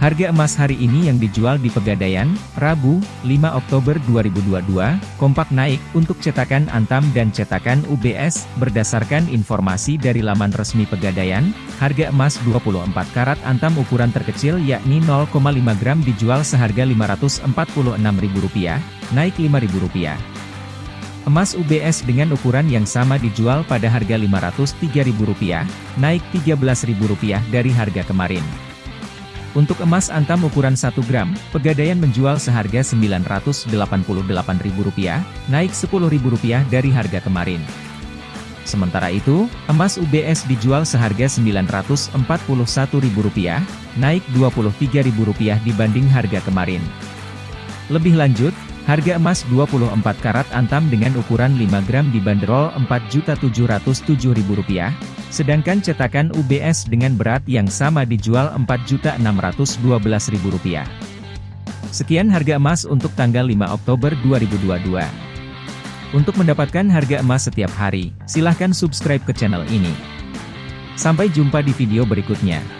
Harga emas hari ini yang dijual di Pegadaian, Rabu, 5 Oktober 2022, kompak naik untuk cetakan Antam dan cetakan UBS, berdasarkan informasi dari laman resmi Pegadaian, harga emas 24 karat Antam ukuran terkecil yakni 0,5 gram dijual seharga Rp546.000, naik Rp5.000. Emas UBS dengan ukuran yang sama dijual pada harga Rp503.000, naik Rp13.000 dari harga kemarin. Untuk emas antam ukuran 1 gram, Pegadaian menjual seharga Rp988.000, naik Rp10.000 dari harga kemarin. Sementara itu, emas UBS dijual seharga Rp941.000, naik Rp23.000 dibanding harga kemarin. Lebih lanjut, harga emas 24 karat antam dengan ukuran 5 gram dibanderol Rp4.707.000, Sedangkan cetakan UBS dengan berat yang sama dijual Rp4.612.000. Sekian harga emas untuk tanggal 5 Oktober 2022. Untuk mendapatkan harga emas setiap hari, silahkan subscribe ke channel ini. Sampai jumpa di video berikutnya.